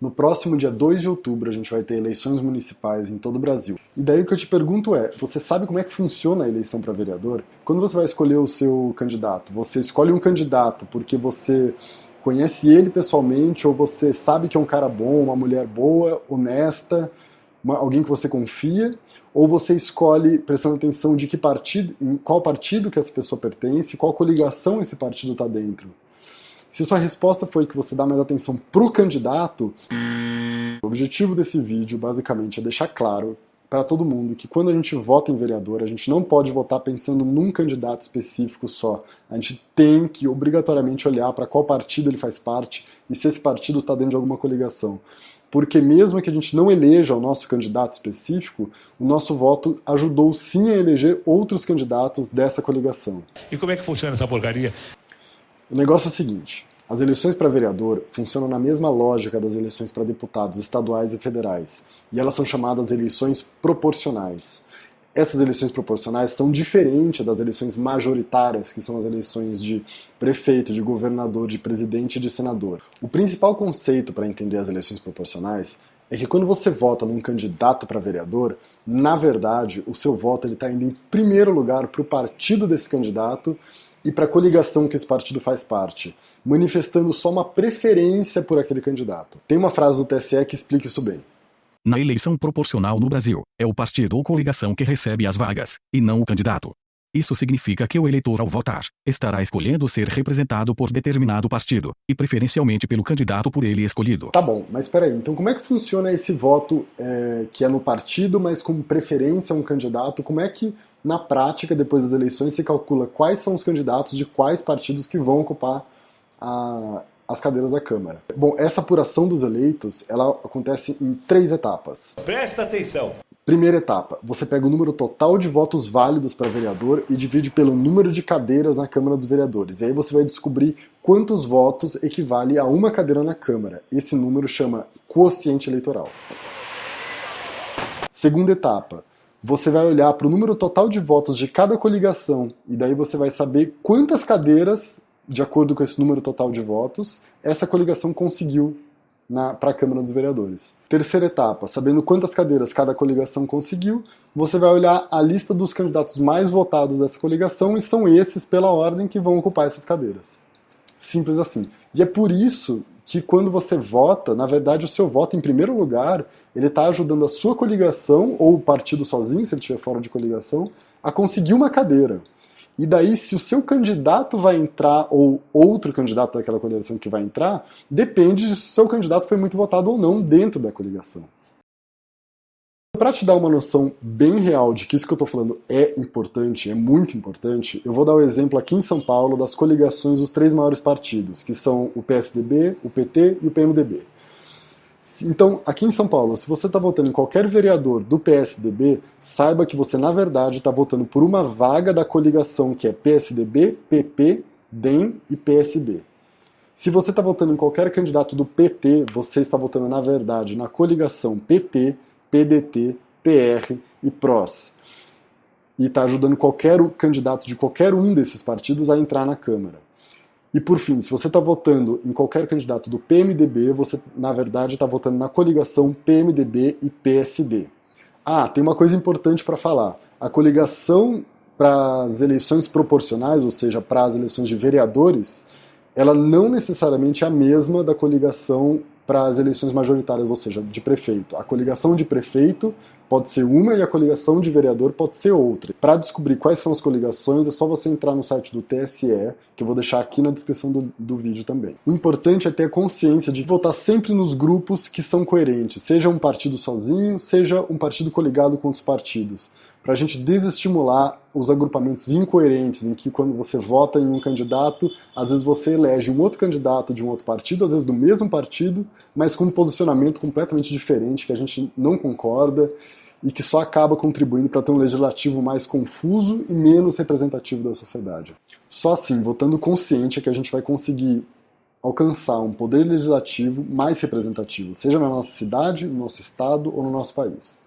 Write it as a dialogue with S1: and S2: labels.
S1: No próximo dia 2 de outubro a gente vai ter eleições municipais em todo o Brasil. E daí o que eu te pergunto é, você sabe como é que funciona a eleição para vereador? Quando você vai escolher o seu candidato, você escolhe um candidato porque você conhece ele pessoalmente ou você sabe que é um cara bom, uma mulher boa, honesta, uma, alguém que você confia, ou você escolhe prestando atenção de que partido, em qual partido que essa pessoa pertence, qual coligação esse partido está dentro. Se sua resposta foi que você dá mais atenção pro candidato, o objetivo desse vídeo basicamente é deixar claro para todo mundo que quando a gente vota em vereador, a gente não pode votar pensando num candidato específico só. A gente tem que obrigatoriamente olhar para qual partido ele faz parte e se esse partido está dentro de alguma coligação. Porque mesmo que a gente não eleja o nosso candidato específico, o nosso voto ajudou sim a eleger outros candidatos dessa coligação.
S2: E como é que funciona essa porcaria?
S1: O negócio é o seguinte: as eleições para vereador funcionam na mesma lógica das eleições para deputados estaduais e federais, e elas são chamadas eleições proporcionais. Essas eleições proporcionais são diferentes das eleições majoritárias, que são as eleições de prefeito, de governador, de presidente e de senador. O principal conceito para entender as eleições proporcionais é que quando você vota num candidato para vereador, na verdade, o seu voto está indo em primeiro lugar para o partido desse candidato e para a coligação que esse partido faz parte, manifestando só uma preferência por aquele candidato. Tem uma frase do TSE que explica isso bem.
S3: Na eleição proporcional no Brasil, é o partido ou coligação que recebe as vagas, e não o candidato. Isso significa que o eleitor, ao votar, estará escolhendo ser representado por determinado partido, e preferencialmente pelo candidato por ele escolhido.
S1: Tá bom, mas peraí, então como é que funciona esse voto é, que é no partido, mas com preferência a um candidato? Como é que na prática, depois das eleições, se calcula quais são os candidatos de quais partidos que vão ocupar a, as cadeiras da Câmara. Bom, essa apuração dos eleitos, ela acontece em três etapas.
S2: Presta atenção!
S1: Primeira etapa, você pega o número total de votos válidos para vereador e divide pelo número de cadeiras na Câmara dos Vereadores. E aí você vai descobrir quantos votos equivale a uma cadeira na Câmara. Esse número chama quociente eleitoral. Segunda etapa, você vai olhar para o número total de votos de cada coligação e daí você vai saber quantas cadeiras, de acordo com esse número total de votos, essa coligação conseguiu para a Câmara dos Vereadores. Terceira etapa, sabendo quantas cadeiras cada coligação conseguiu, você vai olhar a lista dos candidatos mais votados dessa coligação e são esses, pela ordem, que vão ocupar essas cadeiras. Simples assim. E é por isso que quando você vota, na verdade o seu voto em primeiro lugar, ele está ajudando a sua coligação, ou o partido sozinho, se ele estiver fora de coligação, a conseguir uma cadeira. E daí, se o seu candidato vai entrar, ou outro candidato daquela coligação que vai entrar, depende de se o seu candidato foi muito votado ou não dentro da coligação. Para te dar uma noção bem real de que isso que eu estou falando é importante, é muito importante, eu vou dar o um exemplo aqui em São Paulo das coligações dos três maiores partidos, que são o PSDB, o PT e o PMDB. Então, aqui em São Paulo, se você está votando em qualquer vereador do PSDB, saiba que você, na verdade, está votando por uma vaga da coligação que é PSDB, PP, DEM e PSB. Se você está votando em qualquer candidato do PT, você está votando, na verdade, na coligação PT, PDT, PR e PROS. E está ajudando qualquer candidato de qualquer um desses partidos a entrar na Câmara. E por fim, se você está votando em qualquer candidato do PMDB, você na verdade está votando na coligação PMDB e PSD. Ah, tem uma coisa importante para falar. A coligação para as eleições proporcionais, ou seja, para as eleições de vereadores, ela não necessariamente é a mesma da coligação para as eleições majoritárias, ou seja, de prefeito. A coligação de prefeito pode ser uma e a coligação de vereador pode ser outra. Para descobrir quais são as coligações, é só você entrar no site do TSE, que eu vou deixar aqui na descrição do, do vídeo também. O importante é ter a consciência de votar sempre nos grupos que são coerentes, seja um partido sozinho, seja um partido coligado com outros partidos para a gente desestimular os agrupamentos incoerentes, em que quando você vota em um candidato, às vezes você elege um outro candidato de um outro partido, às vezes do mesmo partido, mas com um posicionamento completamente diferente, que a gente não concorda e que só acaba contribuindo para ter um legislativo mais confuso e menos representativo da sociedade. Só assim, votando consciente, é que a gente vai conseguir alcançar um poder legislativo mais representativo, seja na nossa cidade, no nosso estado ou no nosso país.